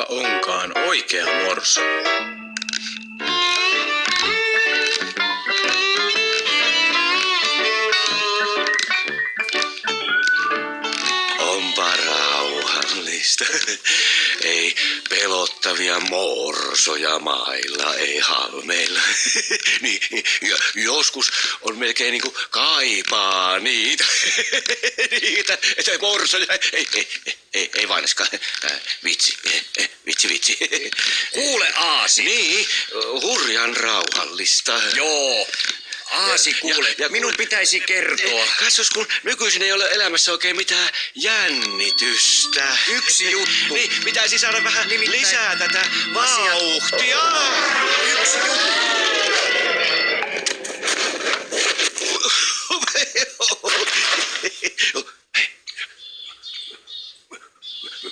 kuka onkaan oikea morso? pelottavia morsoja mailla, ei halmeilla. niin, ja joskus on melkein niin kuin kaipaa niitä. niitä, että morsoja. Ei, ei, ei, ei, ei vainaskaan. Äh, vitsi, vitsi, vitsi. Kuule Aasi. Niin, hurjan rauhallista. Joo. Aasi, kuule, ja, ja minun pitäisi kertoa. Katsos, kun nykyisin ei ole elämässä oikein mitään jännitystä. Yksi juttu. Niin, pitäisi saada vähän Nimittäin lisää tätä vauhtia. Yksi juttu.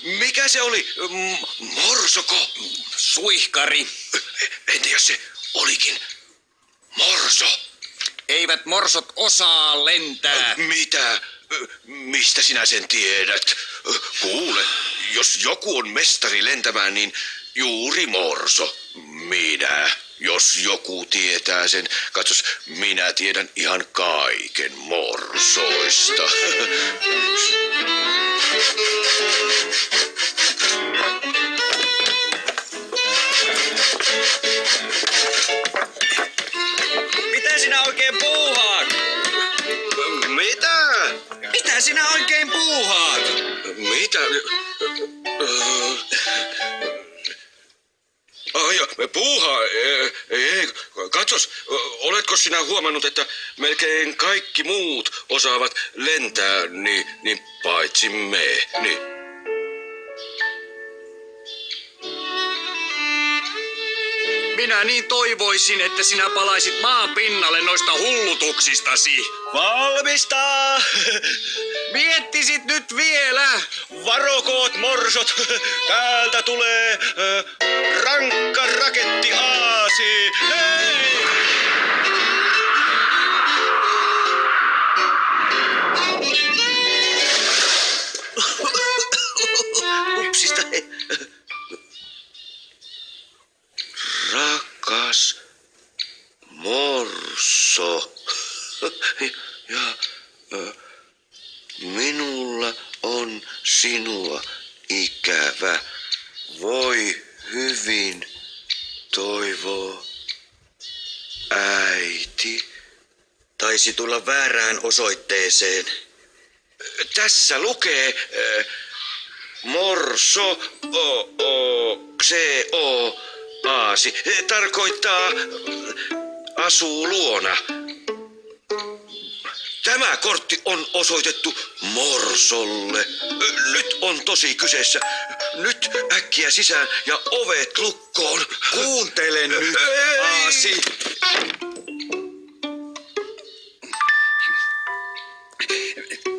Mikä se oli? Morsoko? Suihkari. Entä jos se olikin morso? Eivät morsot osaa lentää. Mitä? Mistä sinä sen tiedät? Kuule, jos joku on mestari lentämään, niin juuri morso. Minä. Jos joku tietää sen, katsos, minä tiedän ihan kaiken morsoista. Mitä sinä oikein Mitä sinä oikein puuhaat? Mitä? Ai, puuha, ei, ei, katsos, oletko sinä huomannut, että melkein kaikki muut osaavat lentää, niin, niin paitsi me, niin. Minä niin toivoisin, että sinä palaisit maan pinnalle noista hullutuksistasi. Valmista! Miettisit nyt vielä. Varokoot morsot, täältä tulee äh, rankka raketti aasi. Hei! Ja minulla on sinua ikävä. Voi hyvin toivoo äiti. Taisi tulla väärään osoitteeseen. Tässä lukee äh, morso o, o, xe, o, aasi. Tarkoittaa asuu luona. Tämä kortti on osoitettu Morsolle. Nyt on tosi kyseessä. Nyt äkkiä sisään ja ovet lukkoon. Kuuntele nyt, Ei. Aasi.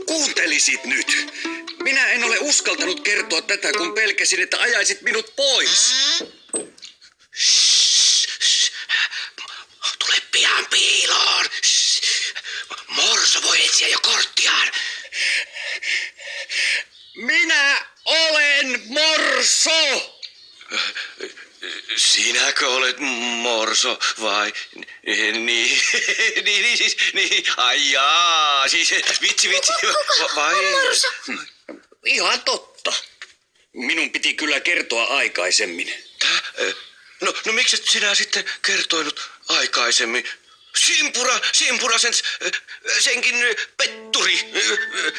Kuuntelisit nyt. Minä en ole uskaltanut kertoa tätä, kun pelkäsin, että ajaisit minut pois. Shh. Morso etsiä jo korttiaan. Minä olen Morso! Sinäkö olet morso vai? Niin, niin, niin siis, niin, ai jaa, siis vitsi, vitsi, va- vai? Ihan totta. Minun piti kyllä kertoa aikaisemmin. Tää, ö, No, no miksi et sinä sitten kertoinut aikaisemmin? Simpura, Simpura, sen, senkin petturi.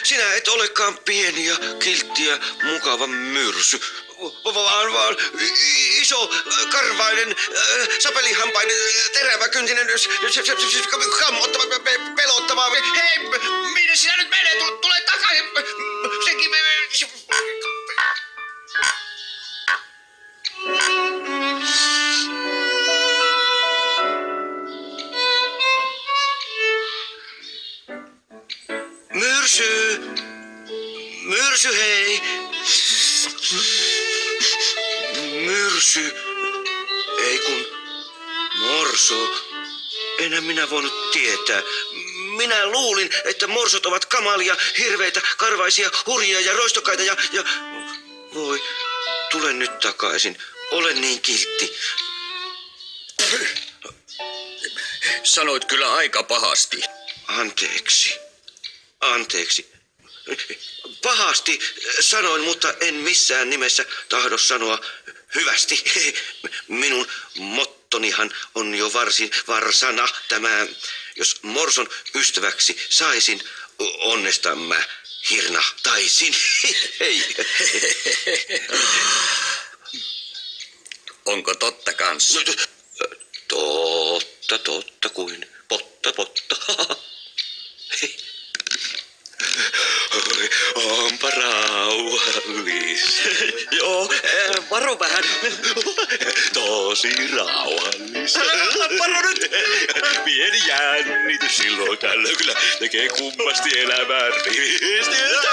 Sinä et olekaan pieni ja kiltti ja mukava myrsy, vaan, vaan iso, karvainen, sapelihampainen, teräväkyntinen, kammottava, pelottava. Hei, minne sinä nyt menee? Tule, tule takaisin. Myrsy! Myrsy, hei! Myrsy! Ei kun morso. Enhän minä voinut tietää. Minä luulin, että morsot ovat kamalia, hirveitä, karvaisia, hurjia ja roistokkaita ja... ja... Voi, tule nyt takaisin. Olen niin kiltti. Sanoit kyllä aika pahasti. Anteeksi. Anteeksi. Pahasti sanoin, mutta en missään nimessä tahdo sanoa hyvästi. Minun mottonihan on jo varsin varsana tämä. Jos Morson ystäväksi saisin, onnesta mä hirnahtaisin. Hei. Onko totta kans? No, Totta, totta kuin potta, potta. Varo vähän. Tosi rauhallis. Varo nyt. Pieni jännitys silloin tällöin kyllä tekee kummasti elämään rivistystä.